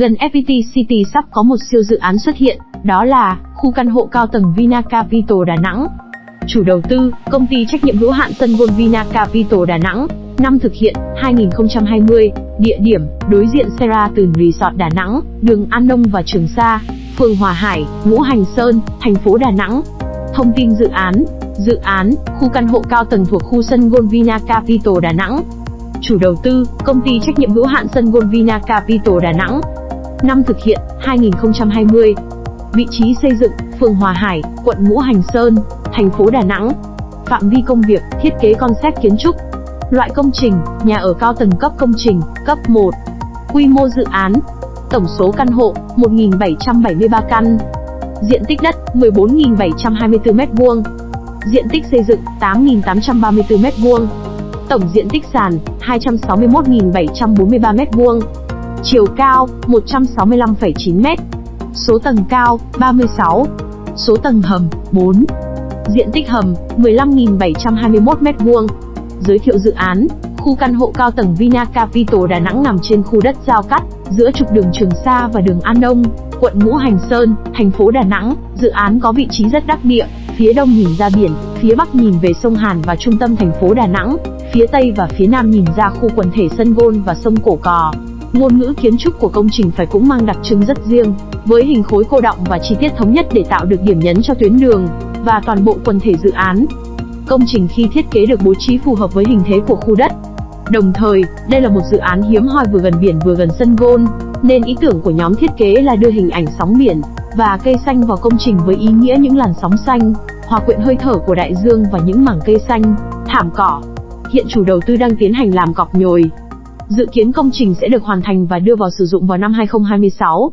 Gần FPT City sắp có một siêu dự án xuất hiện, đó là khu căn hộ cao tầng Vina Capital Đà Nẵng. Chủ đầu tư, công ty trách nhiệm hữu hạn Tân Gold Vina Capital Đà Nẵng. Năm thực hiện, 2020. Địa điểm, đối diện Sheraton Resort Đà Nẵng, đường An Nông và Trường Sa, phường Hòa Hải, Ngũ Hành Sơn, thành phố Đà Nẵng. Thông tin dự án, Dự án, khu căn hộ cao tầng thuộc khu sân Gold Vina Capital Đà Nẵng. Chủ đầu tư, công ty trách nhiệm hữu hạn sân Gold Vina Capital Đà Nẵng. Năm thực hiện, 2020. Vị trí xây dựng, phường Hòa Hải, quận Ngũ Hành Sơn, thành phố Đà Nẵng. Phạm vi công việc, thiết kế concept kiến trúc. Loại công trình, nhà ở cao tầng cấp công trình, cấp 1. Quy mô dự án, tổng số căn hộ, 1.773 căn. Diện tích đất, 14.724 m2. Diện tích xây dựng, 8.834 m2. Tổng diện tích sàn, 261.743 m2. Chiều cao, 165,9 m. Số tầng cao, 36. Số tầng hầm, 4. Diện tích hầm, 15.721 m2. Giới thiệu dự án, khu căn hộ cao tầng Vina Capital Đà Nẵng nằm trên khu đất giao cắt, giữa trục đường Trường Sa và đường An Đông, quận Ngũ Hành Sơn, thành phố Đà Nẵng. Dự án có vị trí rất đắc địa, phía đông nhìn ra biển, phía bắc nhìn về sông Hàn và trung tâm thành phố Đà Nẵng, phía tây và phía nam nhìn ra khu quần thể sân gôn và sông Cổ Cò. Ngôn ngữ kiến trúc của công trình phải cũng mang đặc trưng rất riêng, với hình khối cô động và chi tiết thống nhất để tạo được điểm nhấn cho tuyến đường và toàn bộ quần thể dự án. Công trình khi thiết kế được bố trí phù hợp với hình thế của khu đất. Đồng thời, đây là một dự án hiếm hoi vừa gần biển vừa gần sân gôn, nên ý tưởng của nhóm thiết kế là đưa hình ảnh sóng biển và cây xanh vào công trình với ý nghĩa những làn sóng xanh, hòa quyện hơi thở của đại dương và những mảng cây xanh, thảm cỏ. Hiện chủ đầu tư đang tiến hành làm cọc nhồi. Dự kiến công trình sẽ được hoàn thành và đưa vào sử dụng vào năm 2026.